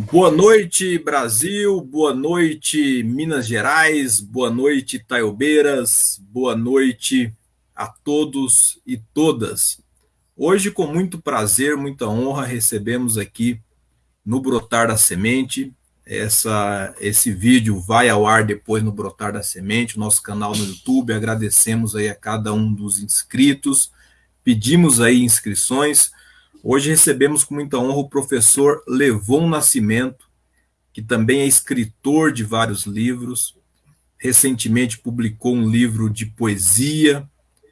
Boa noite, Brasil. Boa noite, Minas Gerais. Boa noite, Taiobeiras. Boa noite a todos e todas. Hoje, com muito prazer, muita honra, recebemos aqui no Brotar da Semente. Essa, esse vídeo vai ao ar depois no Brotar da Semente, nosso canal no YouTube. Agradecemos aí a cada um dos inscritos. Pedimos aí inscrições Hoje recebemos com muita honra o professor Levon Nascimento, que também é escritor de vários livros. Recentemente publicou um livro de poesia,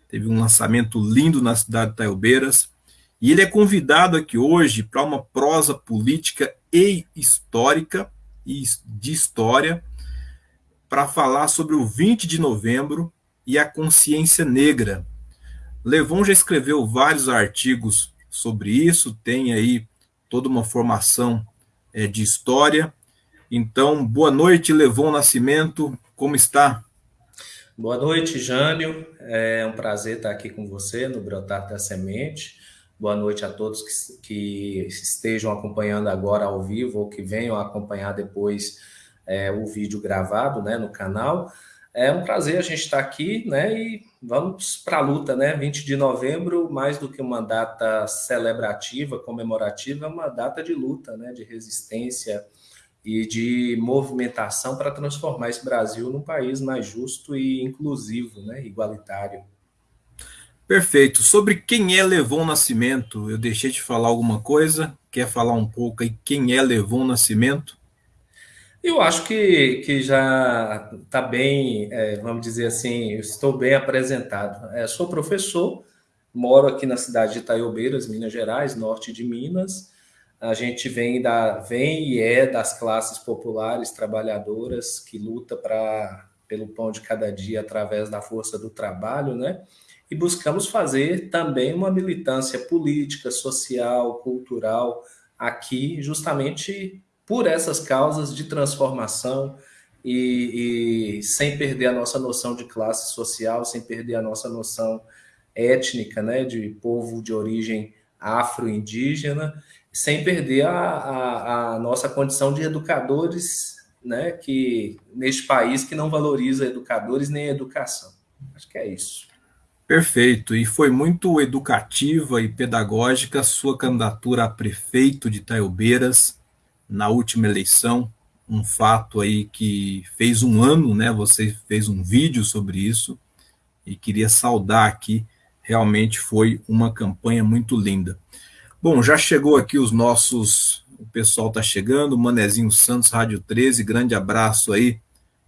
teve um lançamento lindo na cidade de Taiobeiras. E ele é convidado aqui hoje para uma prosa política e histórica, e de história, para falar sobre o 20 de novembro e a consciência negra. Levon já escreveu vários artigos sobre isso, tem aí toda uma formação é, de história. Então, boa noite, Levon Nascimento, como está? Boa noite, Jânio. É um prazer estar aqui com você no Brotar da Semente. Boa noite a todos que, que estejam acompanhando agora ao vivo ou que venham acompanhar depois é, o vídeo gravado né, no canal. É um prazer a gente estar aqui, né? E vamos para a luta, né? 20 de novembro, mais do que uma data celebrativa, comemorativa, é uma data de luta, né? De resistência e de movimentação para transformar esse Brasil num país mais justo e inclusivo, né? Igualitário. Perfeito. Sobre quem é Levon Nascimento, eu deixei de falar alguma coisa. Quer falar um pouco aí quem é Levon Nascimento? Eu acho que, que já está bem, é, vamos dizer assim, estou bem apresentado. É, sou professor, moro aqui na cidade de Itaiobeiras, Minas Gerais, norte de Minas. A gente vem, da, vem e é das classes populares trabalhadoras que luta pra, pelo pão de cada dia através da força do trabalho, né? E buscamos fazer também uma militância política, social, cultural aqui, justamente por essas causas de transformação e, e, sem perder a nossa noção de classe social, sem perder a nossa noção étnica, né, de povo de origem afro-indígena, sem perder a, a, a, nossa condição de educadores, né, que neste país que não valoriza educadores nem educação. Acho que é isso. Perfeito, e foi muito educativa e pedagógica sua candidatura a prefeito de Taiobeiras, na última eleição, um fato aí que fez um ano, né? Você fez um vídeo sobre isso e queria saudar aqui. Realmente foi uma campanha muito linda. Bom, já chegou aqui os nossos. O pessoal está chegando. Manezinho Santos, Rádio 13. Grande abraço aí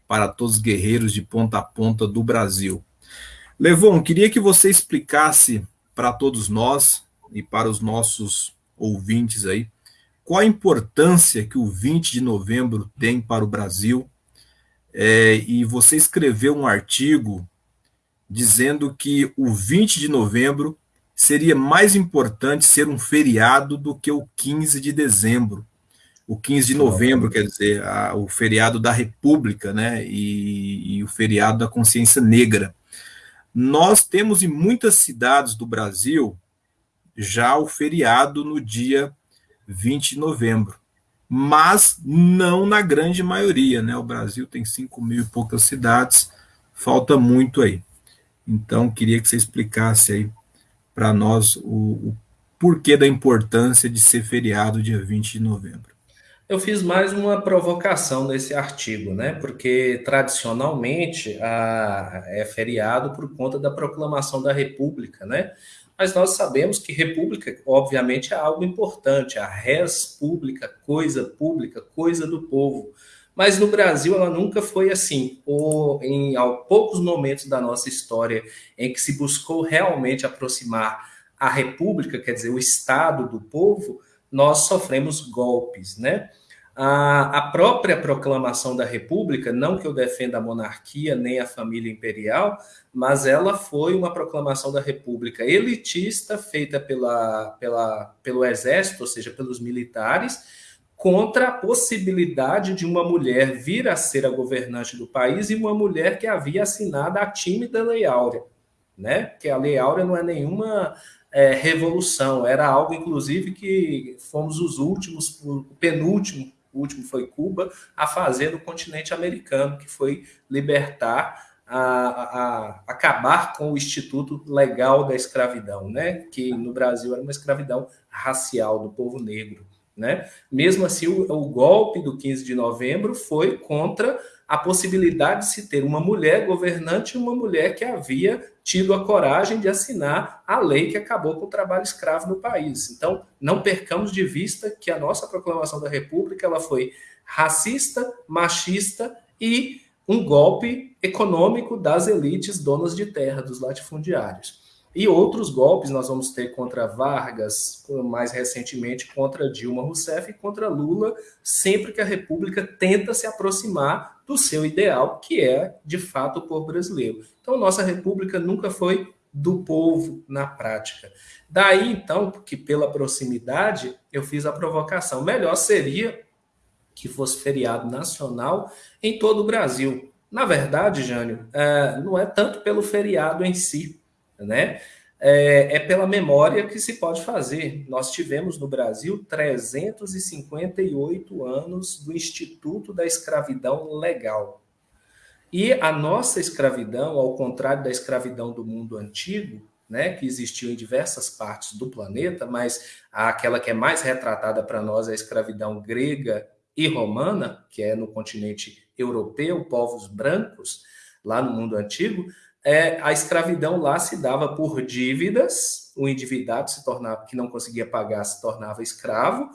para todos os guerreiros de ponta a ponta do Brasil. Levon, queria que você explicasse para todos nós e para os nossos ouvintes aí qual a importância que o 20 de novembro tem para o Brasil. É, e você escreveu um artigo dizendo que o 20 de novembro seria mais importante ser um feriado do que o 15 de dezembro. O 15 de novembro, quer dizer, a, o feriado da República, né? E, e o feriado da consciência negra. Nós temos em muitas cidades do Brasil já o feriado no dia 20 de novembro. Mas não na grande maioria, né? O Brasil tem 5 mil e poucas cidades, falta muito aí. Então, queria que você explicasse aí para nós o, o porquê da importância de ser feriado dia 20 de novembro. Eu fiz mais uma provocação nesse artigo, né? Porque tradicionalmente a, é feriado por conta da proclamação da República, né? Mas nós sabemos que república, obviamente, é algo importante, a res pública, coisa pública, coisa do povo. Mas no Brasil ela nunca foi assim, ou em poucos momentos da nossa história em que se buscou realmente aproximar a república, quer dizer, o Estado do povo, nós sofremos golpes, né? A, a própria proclamação da República, não que eu defenda a monarquia nem a família imperial, mas ela foi uma proclamação da República elitista, feita pela, pela, pelo Exército, ou seja, pelos militares, contra a possibilidade de uma mulher vir a ser a governante do país e uma mulher que havia assinado a tímida Lei Áurea, né? Que a Lei Áurea não é nenhuma é, revolução, era algo, inclusive, que fomos os últimos, o penúltimo o último foi Cuba, a fazer no continente americano, que foi libertar a, a, acabar com o instituto legal da escravidão, né? que no Brasil era uma escravidão racial do povo negro. Né? Mesmo assim, o, o golpe do 15 de novembro foi contra a possibilidade de se ter uma mulher governante e uma mulher que havia tido a coragem de assinar a lei que acabou com o trabalho escravo no país. Então, não percamos de vista que a nossa proclamação da República ela foi racista, machista e um golpe econômico das elites donas de terra, dos latifundiários. E outros golpes nós vamos ter contra Vargas, mais recentemente contra Dilma Rousseff e contra Lula, sempre que a República tenta se aproximar do seu ideal, que é, de fato, o povo brasileiro. Então, nossa República nunca foi do povo na prática. Daí, então, que pela proximidade, eu fiz a provocação. Melhor seria que fosse feriado nacional em todo o Brasil. Na verdade, Jânio, é, não é tanto pelo feriado em si, né? É, é, pela memória que se pode fazer. Nós tivemos no Brasil 358 anos do Instituto da Escravidão Legal. E a nossa escravidão, ao contrário da escravidão do mundo antigo, né, que existiu em diversas partes do planeta, mas aquela que é mais retratada para nós é a escravidão grega e romana, que é no continente europeu, povos brancos, lá no mundo antigo, é, a escravidão lá se dava por dívidas, o endividado se tornava, que não conseguia pagar se tornava escravo,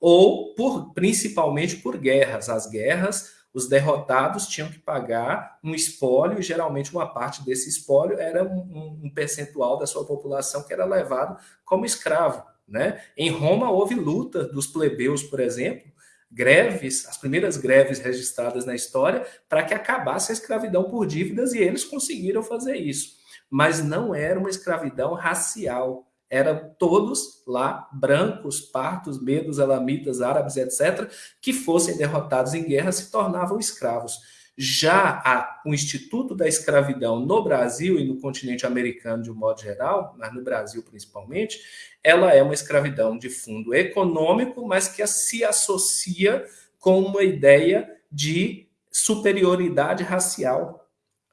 ou por principalmente por guerras. As guerras, os derrotados tinham que pagar um espólio, e geralmente uma parte desse espólio era um, um percentual da sua população que era levado como escravo. Né? Em Roma houve luta dos plebeus, por exemplo, greves, as primeiras greves registradas na história, para que acabasse a escravidão por dívidas, e eles conseguiram fazer isso. Mas não era uma escravidão racial, eram todos lá, brancos, partos, medos, elamitas, árabes, etc., que fossem derrotados em guerra se tornavam escravos. Já a, o Instituto da Escravidão no Brasil e no continente americano de um modo geral, mas no Brasil principalmente, ela é uma escravidão de fundo econômico, mas que se associa com uma ideia de superioridade racial.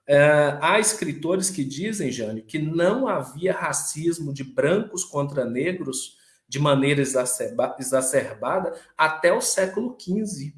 Uh, há escritores que dizem, Jânio, que não havia racismo de brancos contra negros de maneira exacerba exacerbada até o século XV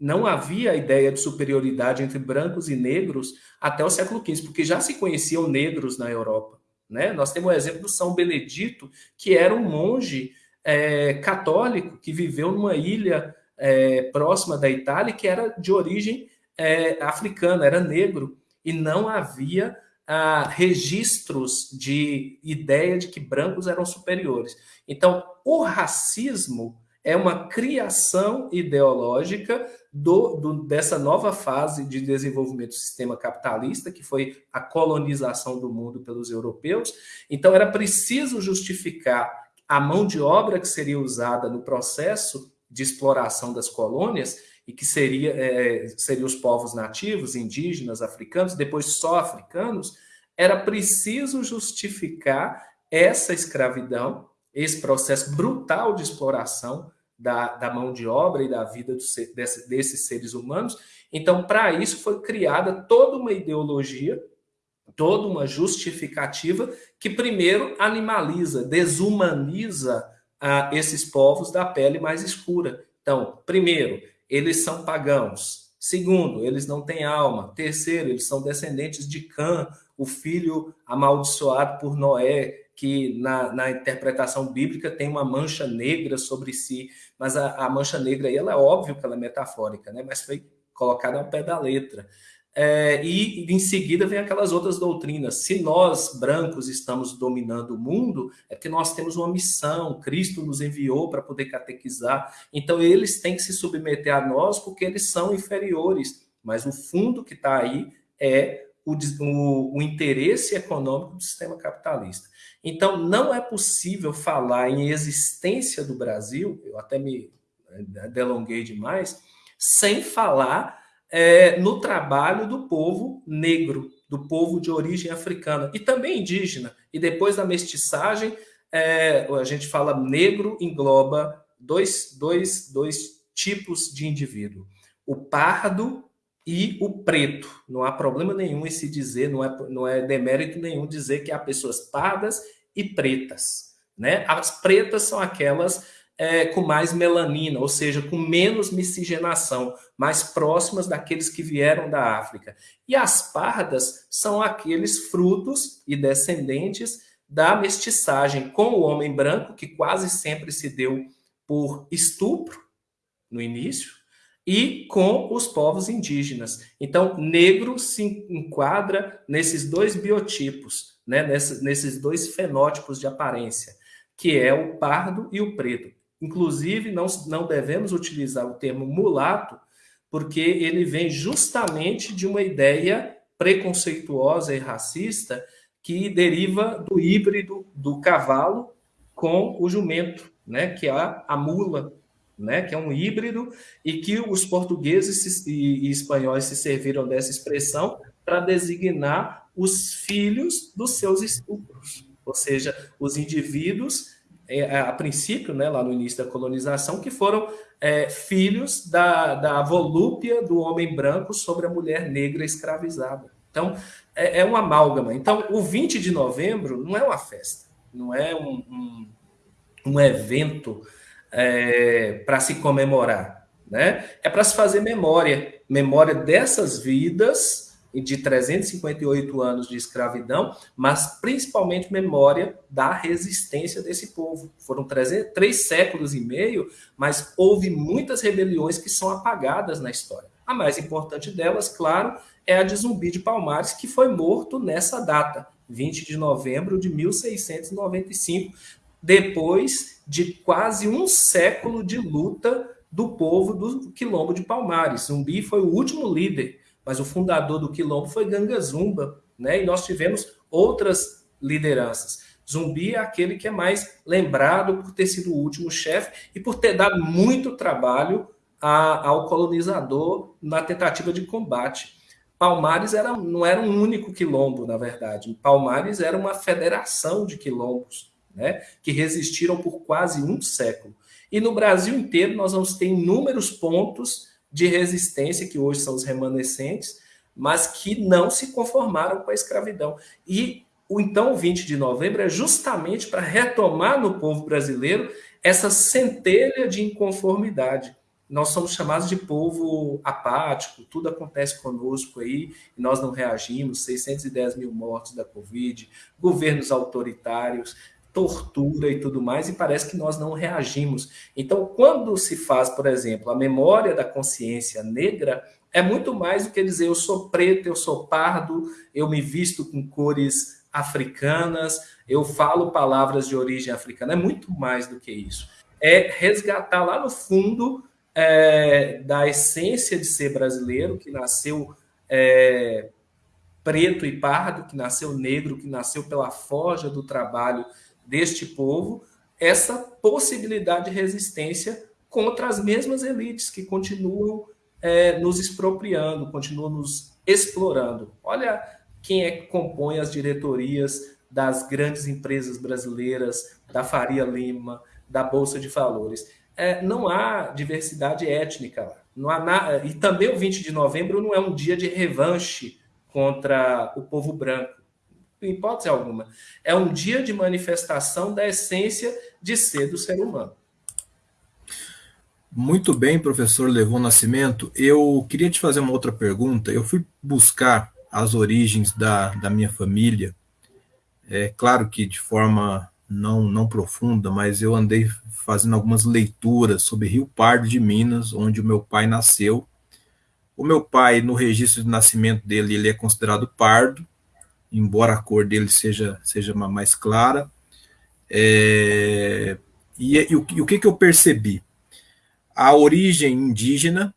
não havia ideia de superioridade entre brancos e negros até o século XV, porque já se conheciam negros na Europa. Né? Nós temos o exemplo do São Benedito, que era um monge é, católico que viveu numa ilha é, próxima da Itália, que era de origem é, africana, era negro, e não havia ah, registros de ideia de que brancos eram superiores. Então, o racismo é uma criação ideológica do, do, dessa nova fase de desenvolvimento do sistema capitalista, que foi a colonização do mundo pelos europeus. Então, era preciso justificar a mão de obra que seria usada no processo de exploração das colônias, e que seria, é, seriam os povos nativos, indígenas, africanos, depois só africanos, era preciso justificar essa escravidão esse processo brutal de exploração da, da mão de obra e da vida desse, desses seres humanos. Então, para isso foi criada toda uma ideologia, toda uma justificativa que primeiro animaliza, desumaniza ah, esses povos da pele mais escura. Então, primeiro, eles são pagãos. Segundo, eles não têm alma. Terceiro, eles são descendentes de Cã, o filho amaldiçoado por Noé, que na, na, interpretação bíblica tem uma mancha negra sobre si, mas a, a, mancha negra aí, ela é óbvio que ela é metafórica, né? mas foi colocada ao pé da letra. É, e em seguida vem aquelas outras doutrinas. Se nós, brancos, estamos dominando o mundo, é que nós temos uma missão, Cristo nos enviou para poder catequizar. Então eles têm que se submeter a nós porque eles são inferiores. Mas o fundo que está aí é o, o, o interesse econômico do sistema capitalista. Então, não é possível falar em existência do Brasil, eu até me eh, delonguei demais, sem falar é, no trabalho do povo negro, do povo de origem africana e também indígena. E depois da mestiçagem, é, a gente fala negro engloba dois, dois, dois tipos de indivíduo: o pardo e o preto. Não há problema nenhum em se dizer, não é, não é demérito nenhum dizer que há pessoas pardas e pretas. Né? As pretas são aquelas é, com mais melanina, ou seja, com menos miscigenação, mais próximas daqueles que vieram da África. E as pardas são aqueles frutos e descendentes da mestiçagem com o homem branco, que quase sempre se deu por estupro no início, e com os povos indígenas. Então, negro se enquadra nesses dois biotipos, né, nesses, dois fenótipos de aparência, que é o pardo e o preto. Inclusive, não, não devemos utilizar o termo mulato, porque ele vem justamente de uma ideia preconceituosa e racista que deriva do híbrido do cavalo com o jumento, né, que é a, a mula, né, que é um híbrido e que os portugueses e, espanhóis se serviram dessa expressão para designar os filhos dos seus estupros, ou seja, os indivíduos é, a princípio, né, lá no início da colonização, que foram é, filhos da, da volúpia do homem branco sobre a mulher negra escravizada. Então, é, é uma amálgama. Então, o 20 de novembro não é uma festa, não é um, um, um evento é, para se comemorar, né? É para se fazer memória, memória dessas vidas de 358 anos de escravidão, mas principalmente memória da resistência desse povo. Foram três, três séculos e meio, mas houve muitas rebeliões que são apagadas na história. A mais importante delas, claro, é a de Zumbi de Palmares, que foi morto nessa data, 20 de novembro de 1695, depois de quase um século de luta do povo do Quilombo de Palmares. Zumbi foi o último líder, mas o fundador do Quilombo foi Ganga Zumba, né? E nós tivemos outras lideranças. Zumbi é aquele que é mais lembrado por ter sido o último chefe e por ter dado muito trabalho a, ao colonizador na tentativa de combate. Palmares era, não era um único quilombo, na verdade. Palmares era uma federação de quilombos né, que resistiram por quase um século. E no Brasil inteiro nós vamos ter inúmeros pontos de resistência, que hoje são os remanescentes, mas que não se conformaram com a escravidão. E o então 20 de novembro é justamente para retomar no povo brasileiro essa centelha de inconformidade. Nós somos chamados de povo apático, tudo acontece conosco aí e nós não reagimos. 610 mil mortos da Covid, governos autoritários, tortura e tudo mais, e parece que nós não reagimos. Então, quando se faz, por exemplo, a memória da consciência negra, é muito mais do que dizer eu sou preto, eu sou pardo, eu me visto com cores africanas, eu falo palavras de origem africana. É muito mais do que isso. É resgatar lá no fundo é, da essência de ser brasileiro, que nasceu é, preto e pardo, que nasceu negro, que nasceu pela forja do trabalho deste povo essa possibilidade de resistência contra as mesmas elites que continuam é, nos expropriando, continuam nos explorando. Olha quem é que compõe as diretorias das grandes empresas brasileiras, da Faria Lima, da Bolsa de Valores. É, não há diversidade étnica lá. Não há na... E também o 20 de novembro não é um dia de revanche contra o povo branco hipótese alguma. É um dia de manifestação da essência de ser do ser humano. Muito bem, professor Levon Nascimento. Eu queria te fazer uma outra pergunta. Eu fui buscar as origens da, da minha família. É claro que de forma não, não profunda, mas eu andei fazendo algumas leituras sobre Rio Pardo de Minas, onde o meu pai nasceu. O meu pai, no registro de nascimento dele, ele é considerado pardo, embora a cor dele seja, seja mais clara. É, e, e, o, e o que, que eu percebi? A origem indígena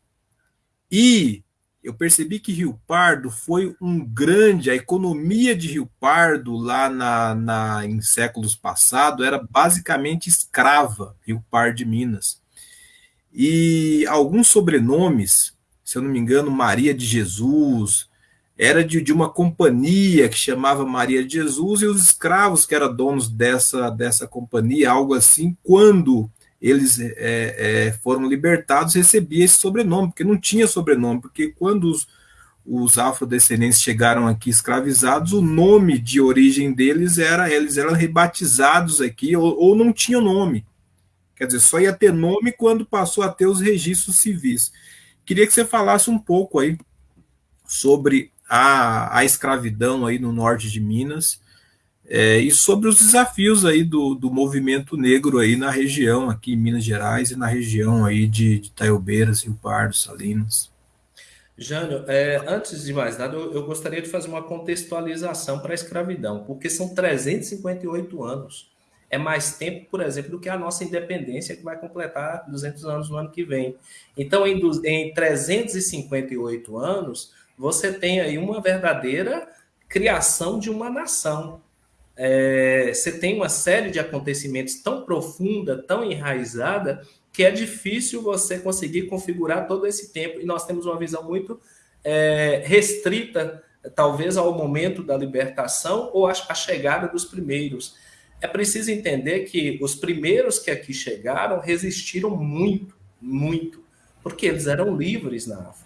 e eu percebi que Rio Pardo foi um grande, a economia de Rio Pardo lá na, na, em séculos passados era basicamente escrava, Rio Pardo de Minas. E alguns sobrenomes, se eu não me engano, Maria de Jesus, era de, de uma companhia que chamava Maria de Jesus e os escravos que eram donos dessa, dessa companhia, algo assim, quando eles é, é, foram libertados, recebia esse sobrenome, porque não tinha sobrenome, porque quando os, os afrodescendentes chegaram aqui escravizados, o nome de origem deles era, eles eram rebatizados aqui, ou, ou não tinham nome. Quer dizer, só ia ter nome quando passou a ter os registros civis. Queria que você falasse um pouco aí sobre a, a escravidão aí no norte de Minas, é, e sobre os desafios aí do, do movimento negro aí na região, aqui em Minas Gerais e na região aí de, de Taiobeiras, Rio Pardo, Salinas. Jânio, é, antes de mais nada, eu, eu, gostaria de fazer uma contextualização para a escravidão, porque são 358 anos. É mais tempo, por exemplo, do que a nossa independência, que vai completar 200 anos no ano que vem. Então, em, em 358 anos, você tem aí uma verdadeira criação de uma nação é, você tem uma série de acontecimentos tão profunda, tão enraizada, que é difícil você conseguir configurar todo esse tempo. E nós temos uma visão muito é, restrita, talvez ao momento da libertação ou à chegada dos primeiros. É preciso entender que os primeiros que aqui chegaram resistiram muito, muito, porque eles eram livres na África.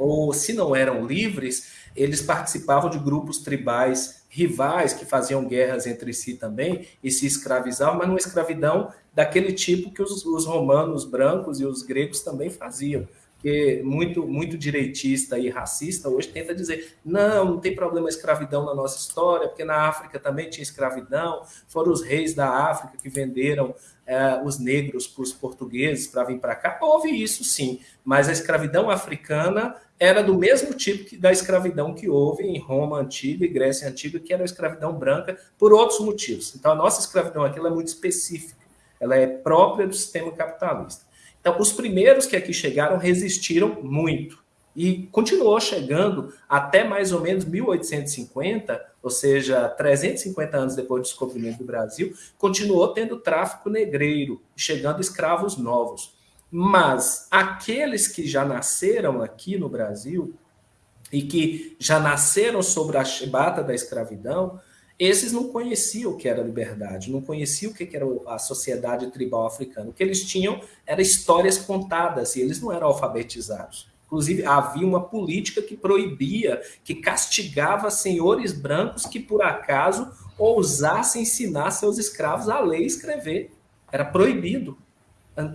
Ou se não eram livres, eles participavam de grupos tribais rivais que faziam guerras entre si também e se escravizavam, mas uma escravidão daquele tipo que os, os romanos brancos e os gregos também faziam que muito muito direitista e racista hoje tenta dizer não, não tem problema a escravidão na nossa história, porque na África também tinha escravidão, foram os reis da África que venderam é, os negros para os portugueses para vir para cá. Houve isso sim, mas a escravidão africana era do mesmo tipo que, da escravidão que houve em Roma antiga e Grécia antiga, que era a escravidão branca, por outros motivos. Então, a nossa escravidão aqui é muito específica, ela é própria do sistema capitalista. Então, os primeiros que aqui chegaram resistiram muito e continuou chegando até mais ou menos 1850, ou seja, 350 anos depois do descobrimento do Brasil, continuou tendo tráfico negreiro, chegando escravos novos. Mas aqueles que já nasceram aqui no Brasil e que já nasceram sobre a chibata da escravidão, esses não conheciam o que era liberdade, não conheciam o que era a sociedade tribal africana. O que eles tinham era histórias contadas e eles não eram alfabetizados. Inclusive, havia uma política que proibia, que castigava senhores brancos que, por acaso, ousassem ensinar seus escravos a ler e escrever. Era proibido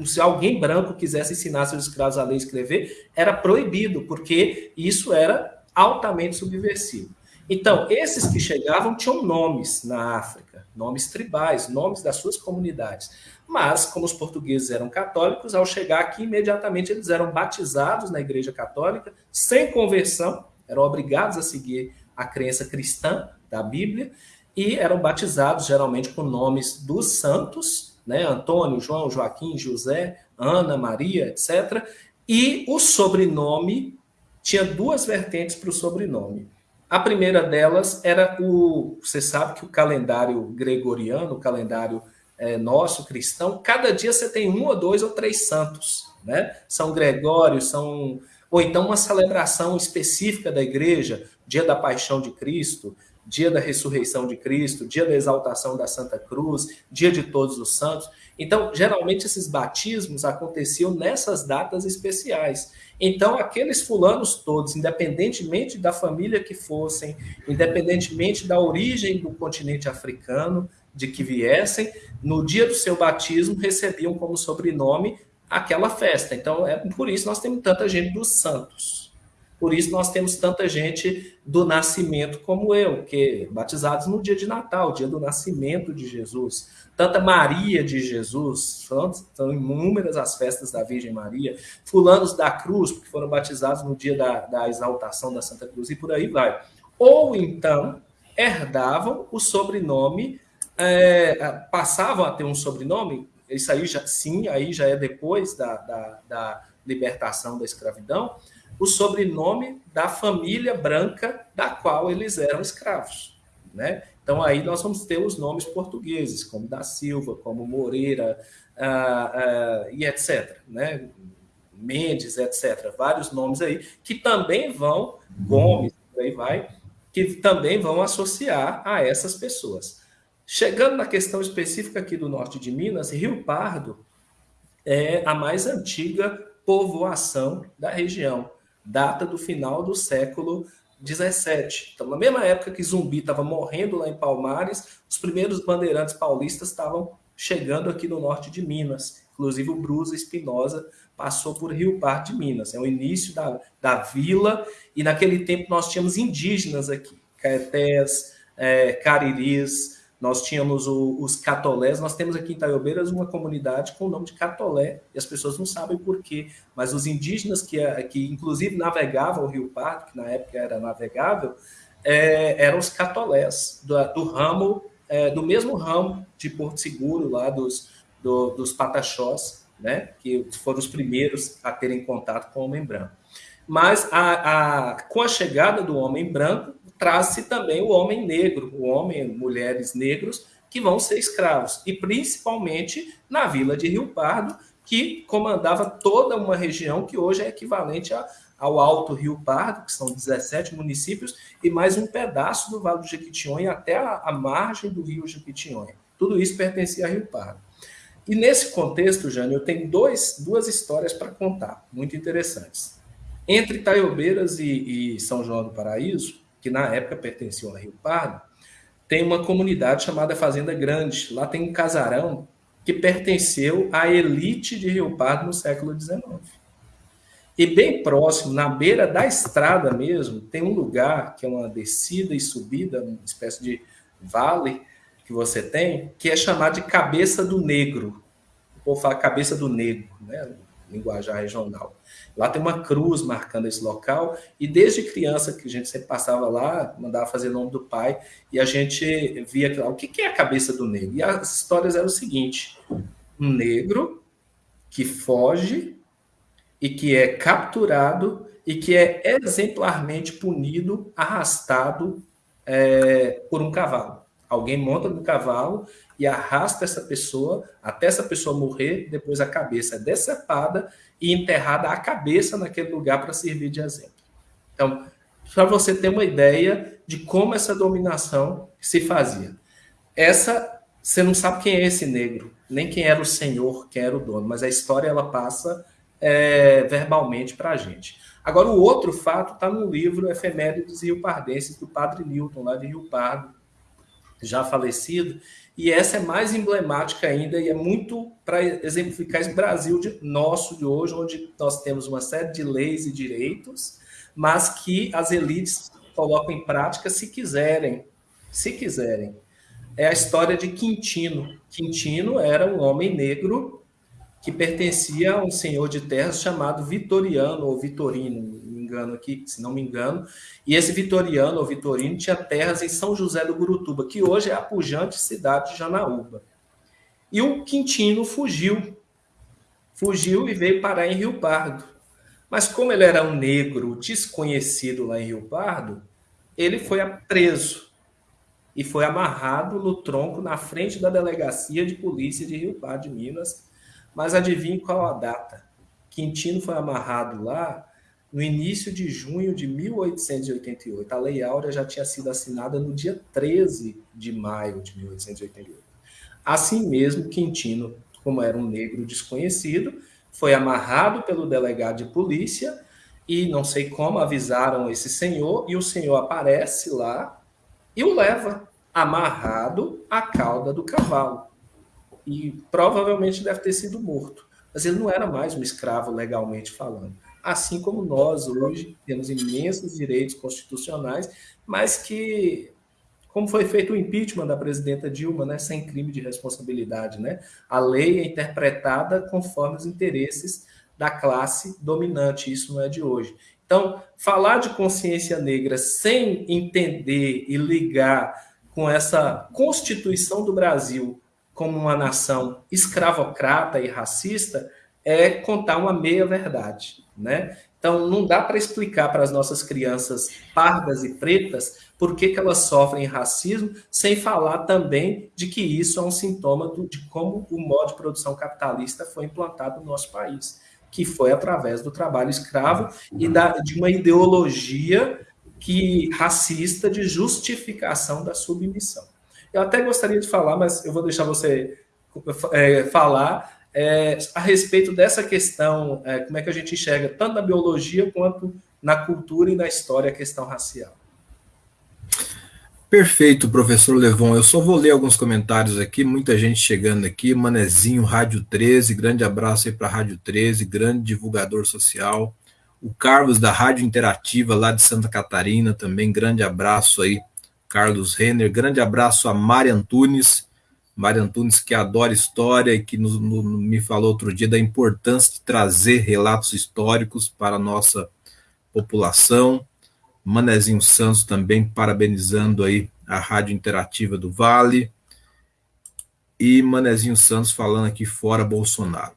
se alguém branco quisesse ensinar seus escravos a ler e escrever, era proibido, porque isso era altamente subversivo. Então, esses que chegavam tinham nomes na África, nomes tribais, nomes das suas comunidades. Mas, como os portugueses eram católicos, ao chegar aqui, imediatamente eles eram batizados na Igreja Católica, sem conversão, eram obrigados a seguir a crença cristã da Bíblia, e eram batizados geralmente com nomes dos santos né? Antônio, João, Joaquim, José, Ana, Maria, etc. E o sobrenome tinha duas vertentes para o sobrenome. A primeira delas era o. Você sabe que o calendário gregoriano, o calendário é, nosso cristão, cada dia você tem um ou dois ou três santos, né? São Gregório, são. Ou então uma celebração específica da igreja, dia da paixão de Cristo, dia da ressurreição de Cristo, dia da exaltação da Santa Cruz, dia de todos os santos. Então, geralmente esses batismos aconteciam nessas datas especiais. Então, aqueles fulanos todos, independentemente da família que fossem, independentemente da origem do continente africano, de que viessem, no dia do seu batismo recebiam como sobrenome aquela festa. Então, é por isso nós temos tanta gente dos santos. Por isso nós temos tanta gente do nascimento como eu, que batizados no dia de Natal, dia do nascimento de Jesus. Tanta Maria de Jesus, são inúmeras as festas da Virgem Maria. Fulanos da Cruz, porque foram batizados no dia da, da exaltação da Santa Cruz, e por aí vai. Ou então herdavam o sobrenome, é, passavam a ter um sobrenome, isso aí já, sim, aí já é depois da, da, da libertação da escravidão, o sobrenome da família branca da qual eles eram escravos, né? Então aí nós vamos ter os nomes portugueses, como da Silva, como Moreira uh, uh, e etc, né? Mendes, etc. Vários nomes aí que também vão Gomes, aí vai, que também vão associar a essas pessoas. Chegando na questão específica aqui do norte de Minas, Rio Pardo é a mais antiga povoação da região, data do final do século 17. Então, na mesma época que Zumbi estava morrendo lá em Palmares, os primeiros bandeirantes paulistas estavam chegando aqui no norte de Minas. Inclusive, o Brusa Espinosa passou por Rio Pardo de Minas. É o início da, da vila, e naquele tempo nós tínhamos indígenas aqui, Caetés, é, Cariris, nós tínhamos o, os catolés, nós temos aqui em Itaiobeiras uma comunidade com o nome de catolé, e as pessoas não sabem por quê, mas os indígenas que, que inclusive navegavam o Rio Pardo, que na época era navegável, é, eram os catolés, do, do ramo, é, do mesmo ramo de Porto Seguro, lá dos, do, dos pataxós, né, que foram os primeiros a terem contato com o homem branco. Mas a, a, com a chegada do homem branco, traz-se também o homem negro, o homem, mulheres negros, que vão ser escravos, e principalmente na vila de Rio Pardo, que comandava toda uma região que hoje é equivalente a, ao Alto Rio Pardo, que são 17 municípios, e mais um pedaço do Vale do Jequitinhonha até a, a margem do rio Jequitinhonha. Tudo isso pertencia a Rio Pardo. E nesse contexto, Jânio, eu tenho dois, duas histórias para contar, muito interessantes. Entre Taiobeiras e, e São João do Paraíso, que na época pertenciam a Rio Pardo, tem uma comunidade chamada Fazenda Grande. Lá tem um casarão que pertenceu à elite de Rio Pardo no século XIX. E bem próximo, na beira da estrada mesmo, tem um lugar que é uma descida e subida, uma espécie de vale que você tem, que é chamado de Cabeça do Negro. O povo fala Cabeça do Negro, né? linguajar regional. Lá tem uma cruz marcando esse local, e desde criança que a gente sempre passava lá, mandava fazer nome do pai, e a gente via lá, o que é a cabeça do negro? E as histórias eram o seguinte: um negro que foge e que é capturado e que é exemplarmente punido, arrastado é, por um cavalo. Alguém monta no cavalo e arrasta essa pessoa até essa pessoa morrer, depois a cabeça é decepada e enterrada a cabeça naquele lugar para servir de exemplo. Então, para você ter uma ideia de como essa dominação se fazia. Essa, você não sabe quem é esse negro, nem quem era o senhor, quem era o dono, mas a história ela passa é, verbalmente para a gente. Agora, o outro fato está no livro Efemérides Rio Pardenses, do padre Newton, lá de Rio Pardo, já falecido, e essa é mais emblemática ainda e é muito para exemplificar esse Brasil de, nosso de hoje, onde nós temos uma série de leis e direitos, mas que as elites colocam em prática se quiserem, se quiserem. É a história de Quintino. Quintino era um homem negro que pertencia a um senhor de terras chamado Vitoriano ou Vitorino, engano aqui, se não me engano. E esse Vitoriano ou Vitorino tinha terras em São José do Gurutuba, que hoje é a pujante cidade de Janaúba. E o Quintino fugiu. Fugiu e veio parar em Rio Pardo. Mas como ele era um negro desconhecido lá em Rio Pardo, ele foi preso e foi amarrado no tronco na frente da delegacia de polícia de Rio Pardo de Minas. Mas adivinhe qual a data? Quintino foi amarrado lá no início de junho de 1888. A Lei Áurea já tinha sido assinada no dia 13 de maio de 1888. Assim mesmo, Quintino, como era um negro desconhecido, foi amarrado pelo delegado de polícia e não sei como avisaram esse senhor e o senhor aparece lá e o leva amarrado à cauda do cavalo. E provavelmente deve ter sido morto. Mas ele não era mais um escravo legalmente falando assim como nós hoje temos imensos direitos constitucionais, mas que, como foi feito o impeachment da presidenta Dilma, né, sem crime de responsabilidade, né, a lei é interpretada conforme os interesses da classe dominante, isso não é de hoje. Então, falar de consciência negra sem entender e ligar com essa constituição do Brasil como uma nação escravocrata e racista é contar uma meia verdade né? Então, não dá para explicar para as nossas crianças pardas e pretas por que, que elas sofrem racismo, sem falar também de que isso é um sintoma do, de como o modo de produção capitalista foi implantado no nosso país, que foi através do trabalho escravo e da, de uma ideologia que racista de justificação da submissão. Eu até gostaria de falar, mas eu vou deixar você é, falar é, a respeito dessa questão, é, como é que a gente enxerga tanto na biologia quanto na cultura e na história a questão racial. Perfeito, professor Levon. Eu só vou ler alguns comentários aqui, muita gente chegando aqui. Manezinho, Rádio 13, grande abraço aí para Rádio 13, grande divulgador social. O Carlos da Rádio Interativa lá de Santa Catarina também, grande abraço aí Carlos Renner. Grande abraço a Mari Antunes, Mari Antunes que adora história e que nos, no, me falou outro dia da importância de trazer relatos históricos para a nossa população. Manezinho Santos também parabenizando aí a Rádio Interativa do Vale. E Manezinho Santos falando aqui fora Bolsonaro.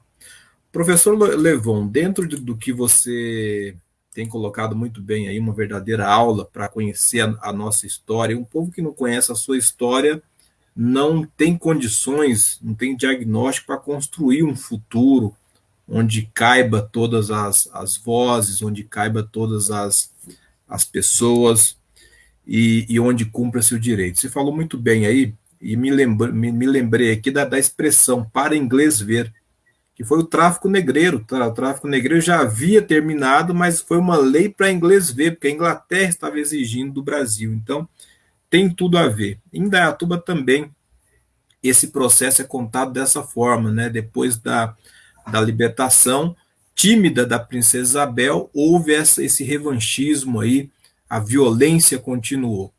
Professor Levon, dentro do que você tem colocado muito bem aí uma verdadeira aula para conhecer a, a, nossa história. Um povo que não conhece a sua história não tem condições, não tem diagnóstico para construir um futuro onde caiba todas as, as vozes, onde caiba todas as, as pessoas e, e onde cumpra seu direito. Você falou muito bem aí, e me, lembra, me, me lembrei aqui da, da expressão para inglês ver que foi o tráfico negreiro. Tá? O tráfico negreiro já havia terminado, mas foi uma lei para inglês ver, porque a Inglaterra estava exigindo do Brasil. Então, tem tudo a ver. Em Dayatuba também, esse processo é contado dessa forma, né? Depois da, da libertação tímida da princesa Isabel, houve essa, esse revanchismo aí, a violência continuou.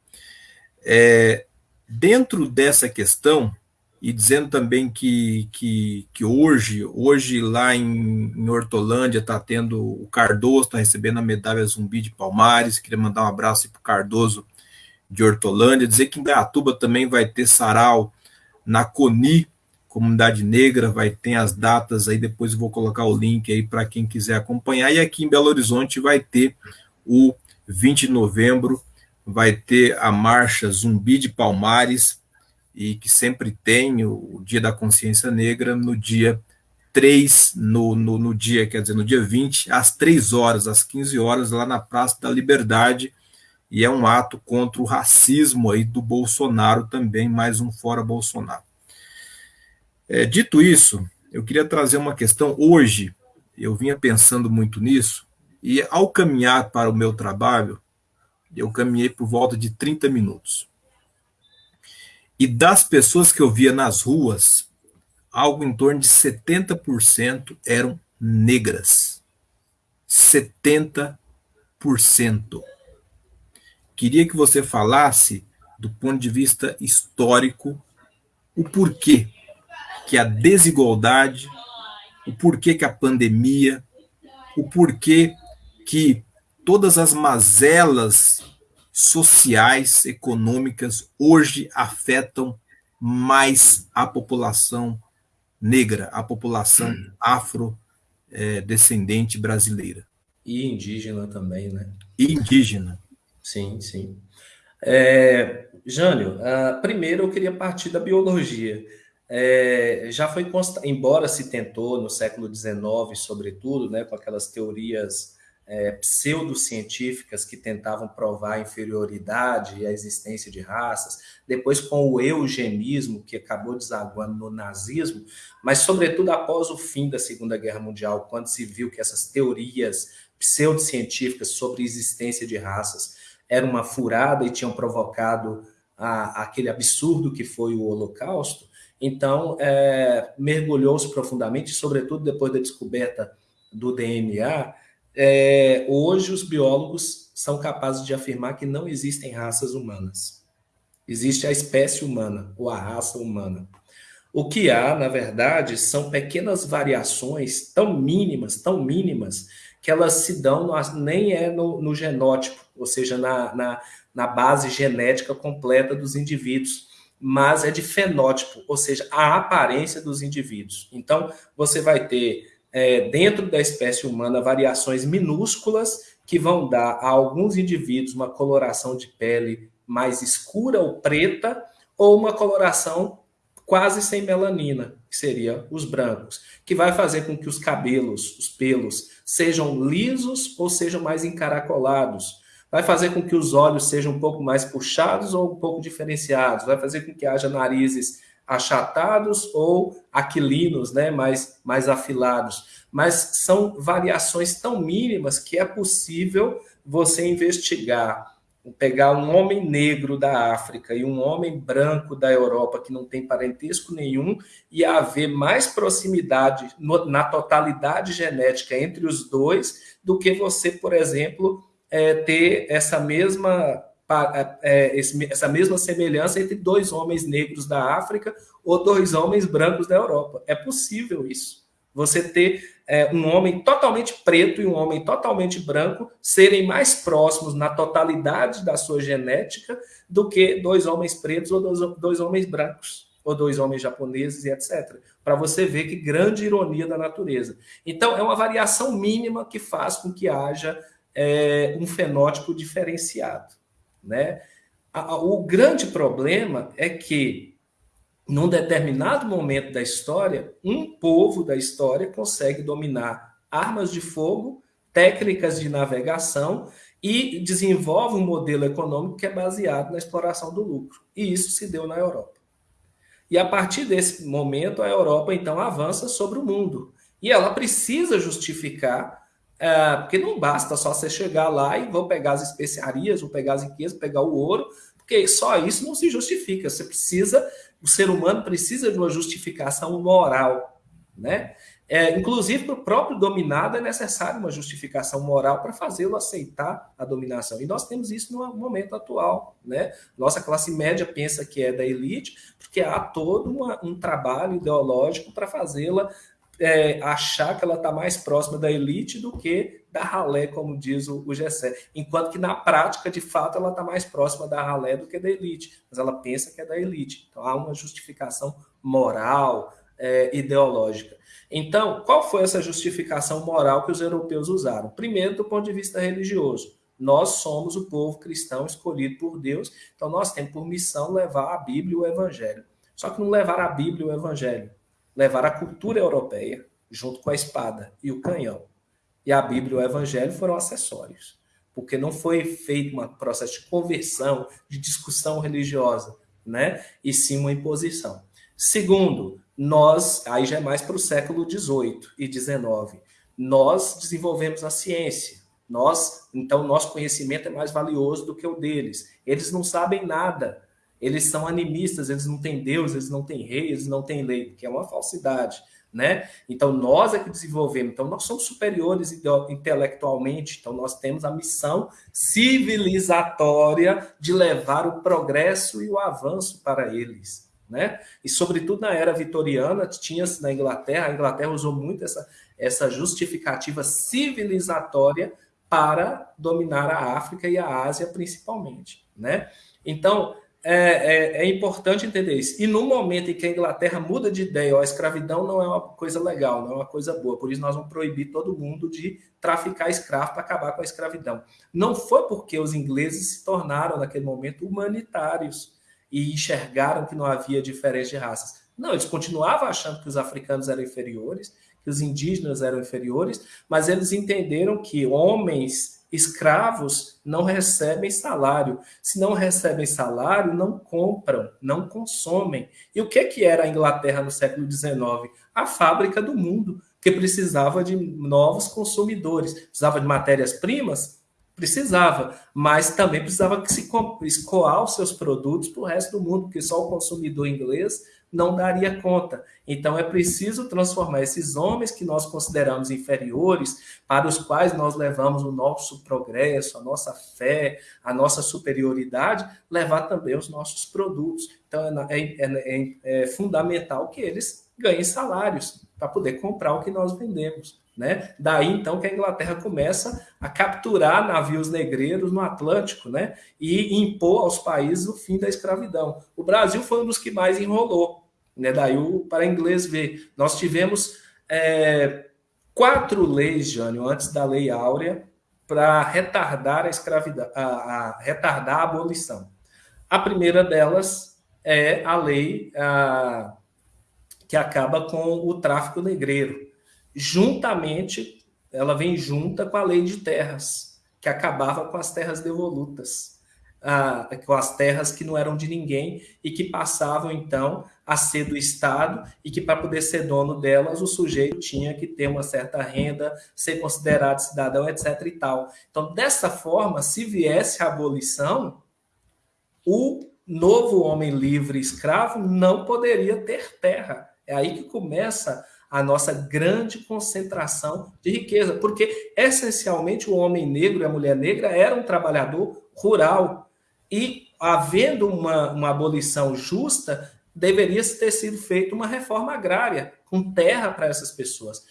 É, dentro dessa questão, e dizendo também que, que, que hoje, hoje lá em, em Hortolândia está tendo o Cardoso, está recebendo a medalha Zumbi de Palmares, queria mandar um abraço para o Cardoso de Hortolândia, dizer que em Gatuba também vai ter sarau na CONI, Comunidade Negra, vai ter as datas aí, depois vou colocar o link aí para quem quiser acompanhar, e aqui em Belo Horizonte vai ter o 20 de novembro, vai ter a marcha Zumbi de Palmares, e que sempre tem o Dia da Consciência Negra no dia 3, no, no, no, dia, quer dizer, no dia 20, às 3 horas, às 15 horas, lá na Praça da Liberdade, e é um ato contra o racismo aí do Bolsonaro também, mais um fora Bolsonaro. É, dito isso, eu queria trazer uma questão. Hoje, eu vinha pensando muito nisso, e ao caminhar para o meu trabalho, eu caminhei por volta de 30 minutos. E das pessoas que eu via nas ruas, algo em torno de 70% eram negras. 70%. Queria que você falasse, do ponto de vista histórico, o porquê que a desigualdade, o porquê que a pandemia, o porquê que todas as mazelas sociais, econômicas, hoje afetam mais a população negra, a população afrodescendente é, brasileira. E indígena também, né? E indígena. Sim, sim. É, Jânio, uh, primeiro eu queria partir da biologia. É, já foi embora se tentou no século XIX, sobretudo, né, com aquelas teorias é, pseudocientíficas que tentavam provar a inferioridade e a existência de raças, depois com o eugenismo, que acabou desaguando no nazismo, mas, sobretudo, após o fim da Segunda Guerra Mundial, quando se viu que essas teorias pseudocientíficas sobre existência de raças eram uma furada e tinham provocado a, aquele absurdo que foi o Holocausto, então é, mergulhou-se profundamente, sobretudo depois da descoberta do DNA, é, hoje os biólogos são capazes de afirmar que não existem raças humanas. Existe a espécie humana, ou a raça humana. O que há, na verdade, são pequenas variações tão mínimas, tão mínimas, que elas se dão, no, nem é no, no, genótipo, ou seja, na, na, na base genética completa dos indivíduos, mas é de fenótipo, ou seja, a aparência dos indivíduos. Então, você vai ter é, dentro da espécie humana variações minúsculas que vão dar a alguns indivíduos uma coloração de pele mais escura ou preta, ou uma coloração quase sem melanina, que seria os brancos, que vai fazer com que os cabelos, os pelos, sejam lisos ou sejam mais encaracolados. Vai fazer com que os olhos sejam um pouco mais puxados ou um pouco diferenciados? Vai fazer com que haja narizes achatados ou aquilinos, né, mais, mais afilados. Mas são variações tão mínimas que é possível você investigar, pegar um homem negro da África e um homem branco da Europa que não tem parentesco nenhum e haver mais proximidade no, na totalidade genética entre os dois do que você, por exemplo, é, ter essa mesma é, é essa mesma semelhança entre dois homens negros da África ou dois homens brancos da Europa. É possível isso. Você ter é, um homem totalmente preto e um homem totalmente branco serem mais próximos na totalidade da sua genética do que dois homens pretos ou dois, dois homens brancos ou dois homens japoneses e etc. Para você ver que grande ironia da natureza. Então, é uma variação mínima que faz com que haja é, um fenótipo diferenciado. Né? O grande problema é que, num determinado momento da história, um povo da história consegue dominar armas de fogo, técnicas de navegação e desenvolve um modelo econômico que é baseado na exploração do lucro. E isso se deu na Europa. E a partir desse momento, a Europa então avança sobre o mundo. E ela precisa justificar é, porque não basta só você chegar lá e vou pegar as especiarias, vou pegar as riquezas, pegar o ouro, porque só isso não se justifica. Você precisa, o ser humano precisa de uma justificação moral, né? É, inclusive, para o próprio dominado é necessário uma justificação moral para fazê-lo aceitar a dominação. E nós temos isso no momento atual. Né? Nossa classe média pensa que é da elite, porque há todo uma, um trabalho ideológico para fazê-la é, achar que ela está mais próxima da elite do que da ralé, como diz o, o Gessé. Enquanto que na prática, de fato, ela está mais próxima da ralé do que da elite, mas ela pensa que é da elite. Então há uma justificação moral, é, ideológica. Então, qual foi essa justificação moral que os europeus usaram? Primeiro, do ponto de vista religioso. Nós somos o povo cristão escolhido por Deus, então nós temos por missão levar a Bíblia e o Evangelho. Só que não levar a Bíblia e o Evangelho, levar a cultura europeia junto com a espada e o canhão. E a Bíblia e o Evangelho foram acessórios, porque não foi feito um processo de conversão, de discussão religiosa, né? E sim uma imposição. Segundo, nós, aí já é mais para o século XVIII e XIX, nós desenvolvemos a ciência. Nós, então, nosso conhecimento é mais valioso do que o deles. Eles não sabem nada eles são animistas, eles não têm Deus, eles não têm rei, eles não têm lei, que é uma falsidade, né? Então nós é que desenvolvemos, então nós somos superiores intelectualmente, então nós temos a missão civilizatória de levar o progresso e o avanço para eles, né? E sobretudo na era vitoriana, tinha-se na Inglaterra, a Inglaterra usou muito essa, essa justificativa civilizatória para dominar a África e a Ásia principalmente, né? Então, é, é, é, importante entender isso. E no momento em que a Inglaterra muda de ideia, ó, a escravidão não é uma coisa legal, não é uma coisa boa, por isso nós vamos proibir todo mundo de traficar escravo para acabar com a escravidão. Não foi porque os ingleses se tornaram, naquele momento, humanitários e enxergaram que não havia diferença de raças. Não, eles continuavam achando que os africanos eram inferiores, que os indígenas eram inferiores, mas eles entenderam que homens Escravos não recebem salário. Se não recebem salário, não compram, não consomem. E o que, que era a Inglaterra no século XIX? A fábrica do mundo, que precisava de novos consumidores. Precisava de matérias-primas? Precisava, mas também precisava que se escoar os seus produtos para o resto do mundo, porque só o consumidor inglês não daria conta. Então é preciso transformar esses homens que nós consideramos inferiores, para os quais nós levamos o nosso progresso, a nossa fé, a nossa superioridade, levar também os nossos produtos. Então é, é, é, é fundamental que eles ganhem salários para poder comprar o que nós vendemos. Né? Daí então que a Inglaterra começa a capturar navios negreiros no Atlântico né? e impor aos países o fim da escravidão. O Brasil foi um dos que mais enrolou. Né? Daí o para inglês ver. Nós tivemos é, quatro leis, Jânio, antes da Lei Áurea, para retardar a escravidão, a, a, retardar a abolição. A primeira delas é a lei a, que acaba com o tráfico negreiro juntamente, ela vem junta com a lei de terras. que acabava com as terras devolutas, ah, com as terras que não eram de ninguém e que passavam então a ser do Estado e que para poder ser dono delas o sujeito tinha que ter uma certa renda, ser considerado cidadão, etc. e tal. Então, dessa forma, se viesse a abolição, o novo homem livre escravo não poderia ter terra. É aí que começa a nossa grande concentração de riqueza, porque essencialmente o homem negro e a mulher negra eram um trabalhador rural e havendo uma, uma abolição justa, deveria ter sido feita uma reforma agrária com terra para essas pessoas.